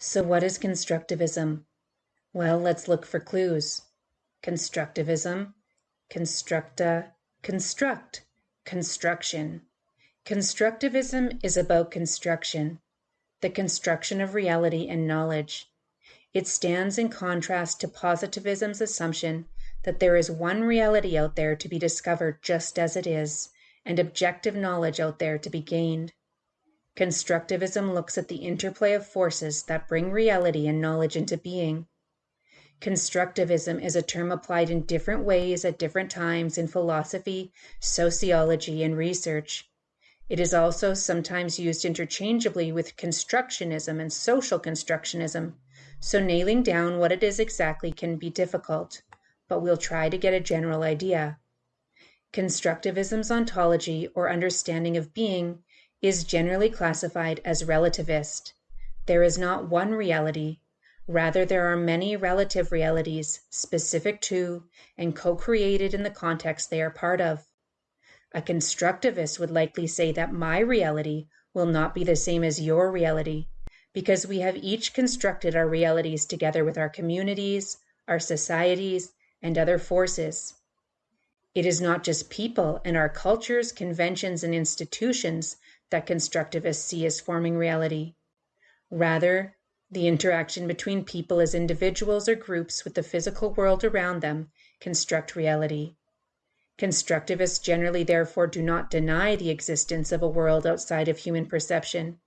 So, what is constructivism? Well, let's look for clues. Constructivism, constructa, construct, construction. Constructivism is about construction, the construction of reality and knowledge. It stands in contrast to positivism's assumption that there is one reality out there to be discovered just as it is, and objective knowledge out there to be gained. Constructivism looks at the interplay of forces that bring reality and knowledge into being. Constructivism is a term applied in different ways at different times in philosophy, sociology, and research. It is also sometimes used interchangeably with constructionism and social constructionism, so nailing down what it is exactly can be difficult, but we'll try to get a general idea. Constructivism's ontology or understanding of being is generally classified as relativist. There is not one reality, rather, there are many relative realities specific to and co created in the context they are part of. A constructivist would likely say that my reality will not be the same as your reality, because we have each constructed our realities together with our communities, our societies, and other forces. It is not just people and our cultures, conventions, and institutions that constructivists see as forming reality. Rather, the interaction between people as individuals or groups with the physical world around them construct reality. Constructivists generally, therefore, do not deny the existence of a world outside of human perception.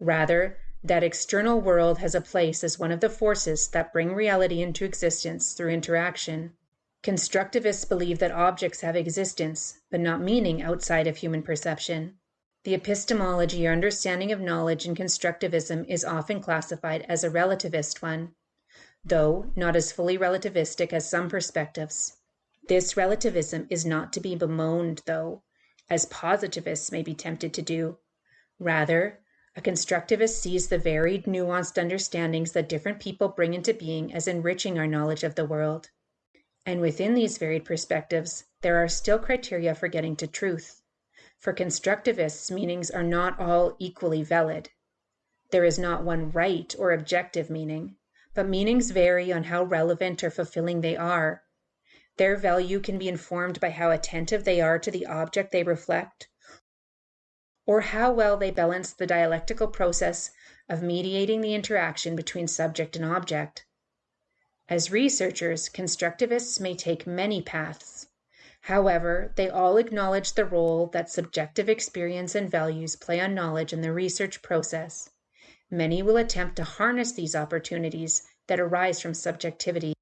Rather, that external world has a place as one of the forces that bring reality into existence through interaction. Constructivists believe that objects have existence, but not meaning outside of human perception. The epistemology or understanding of knowledge in constructivism is often classified as a relativist one, though not as fully relativistic as some perspectives. This relativism is not to be bemoaned, though, as positivists may be tempted to do. Rather, a constructivist sees the varied, nuanced understandings that different people bring into being as enriching our knowledge of the world. And within these varied perspectives, there are still criteria for getting to truth. For constructivists, meanings are not all equally valid. There is not one right or objective meaning, but meanings vary on how relevant or fulfilling they are. Their value can be informed by how attentive they are to the object they reflect, or how well they balance the dialectical process of mediating the interaction between subject and object. As researchers, constructivists may take many paths. However, they all acknowledge the role that subjective experience and values play on knowledge in the research process. Many will attempt to harness these opportunities that arise from subjectivity